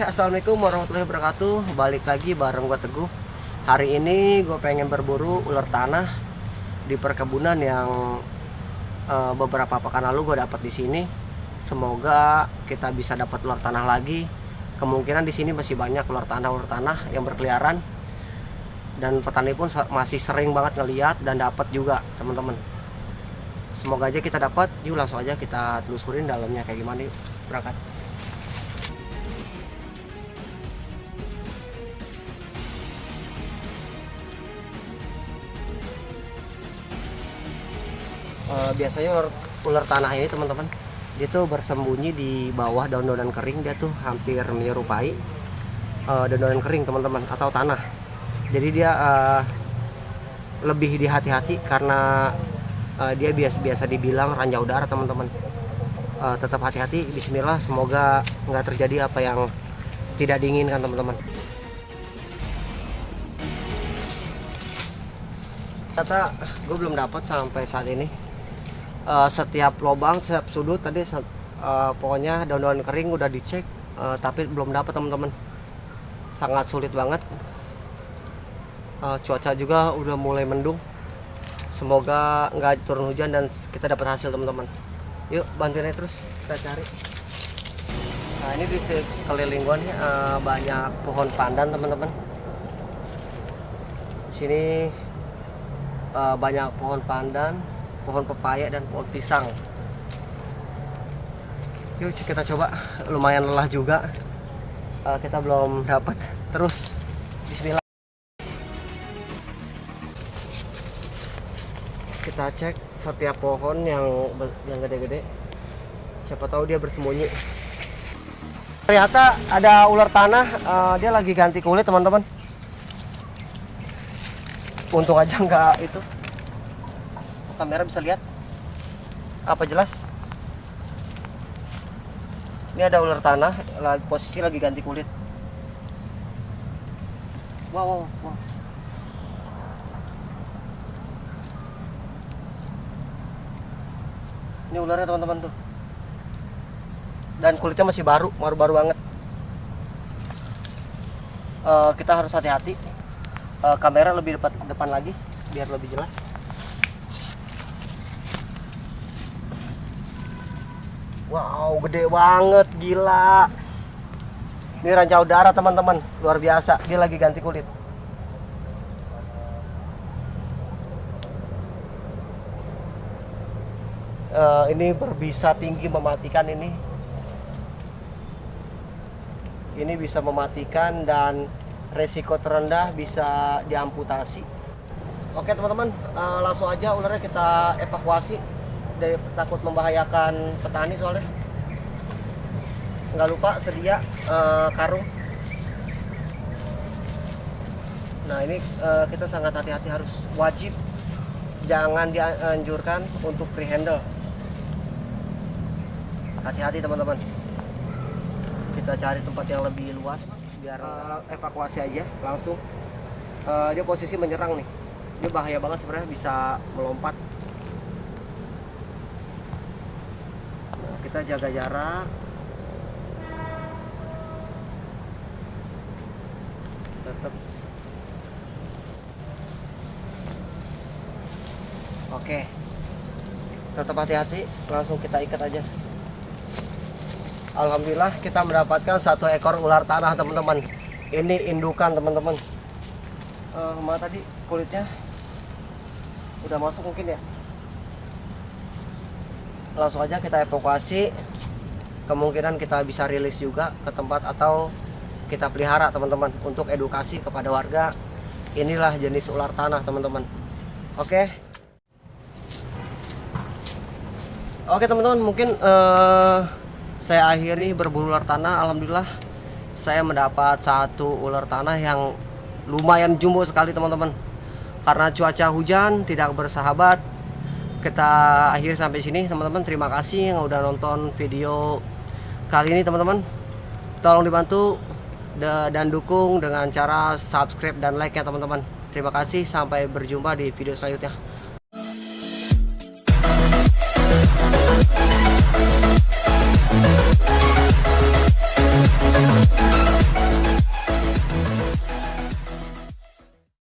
assalamualaikum warahmatullahi wabarakatuh. Balik lagi bareng gua Teguh. Hari ini gue pengen berburu ular tanah di perkebunan yang uh, beberapa pekan lalu gue dapat di sini. Semoga kita bisa dapat ular tanah lagi. Kemungkinan di sini masih banyak ular tanah ular tanah yang berkeliaran. Dan petani pun masih sering banget ngeliat dan dapat juga teman-teman. Semoga aja kita dapat. Yuk langsung aja kita telusurin dalamnya kayak gimana yuk. Berangkat. Uh, biasanya ular, ular tanah ini teman-teman dia tuh bersembunyi di bawah daun-daunan kering. Dia tuh hampir menyerupai uh, daun-daunan kering teman-teman atau tanah. Jadi dia uh, lebih dihati-hati karena uh, dia biasa-biasa dibilang ranjau udara teman-teman. Uh, tetap hati-hati. Bismillah semoga nggak terjadi apa yang tidak diinginkan teman-teman. Kata gue belum dapat sampai saat ini uh, setiap lubang setiap sudut tadi uh, pokoknya daun-daun kering udah dicek uh, tapi belum dapat teman-teman. Sangat sulit banget. Uh, cuaca juga udah mulai mendung. Semoga nggak turun hujan dan kita dapat hasil teman-teman. Yuk bantuin aja terus kita cari. Nah ini di sekeliling gua nih uh, banyak pohon pandan teman-teman. Sini uh, banyak pohon pandan pohon pepaya dan pohon pisang. Yuk kita coba. Lumayan lelah juga. Uh, kita belum dapat. Terus Bismillah. Kita cek setiap pohon yang yang gede-gede. Siapa tahu dia bersembunyi. Ternyata ada ular tanah uh, dia lagi ganti kulit teman-teman. Untung aja nggak itu kamera bisa lihat? Apa jelas? Ini ada ular tanah lagi posisi lagi ganti kulit. Wow wow, wow. ini ularnya teman-teman tuh. Dan kulitnya masih baru baru-baru banget. Uh, kita harus hati-hati. Uh, kamera lebih depan depan lagi biar lebih jelas Wow, gede banget, gila. Ini ranca udara teman-teman, luar biasa. Dia lagi ganti kulit. Uh, ini berbisa tinggi mematikan ini. Ini bisa mematikan dan resiko terendah bisa diamputasi. Oke teman-teman, uh, langsung aja ularnya kita evakuasi dari takut membahayakan petani soalnya. Nggak lupa sedia uh, karung. Nah ini uh, kita sangat hati-hati harus wajib. Jangan dianjurkan untuk free handle hati-hati teman-teman. Kita cari tempat yang lebih luas biar uh, evakuasi aja langsung. Uh, dia posisi menyerang nih. Ini bahaya banget sebenarnya bisa melompat kita jaga jarak. Tetap oke. Tetap hati-hati langsung kita ikat aja. Alhamdulillah kita mendapatkan satu ekor ular tanah teman-teman. Ini indukan teman-teman. Uh, tadi kulitnya udah masuk mungkin ya langsung aja kita evakuasi. Kemungkinan kita bisa rilis juga ke tempat atau kita pelihara teman-teman untuk edukasi kepada warga. Inilah jenis ular tanah teman-teman. Oke? Oke teman-teman mungkin uh, saya akhiri berburu ular tanah. Alhamdulillah saya mendapat satu ular tanah yang lumayan jumbo sekali teman-teman. Karena cuaca hujan tidak bersahabat kita akhiri sampai sini teman-teman. Terima kasih yang udah nonton video kali ini teman-teman. Tolong dibantu dan dukung dengan cara subscribe dan like ya teman-teman. Terima kasih. Sampai berjumpa di video selanjutnya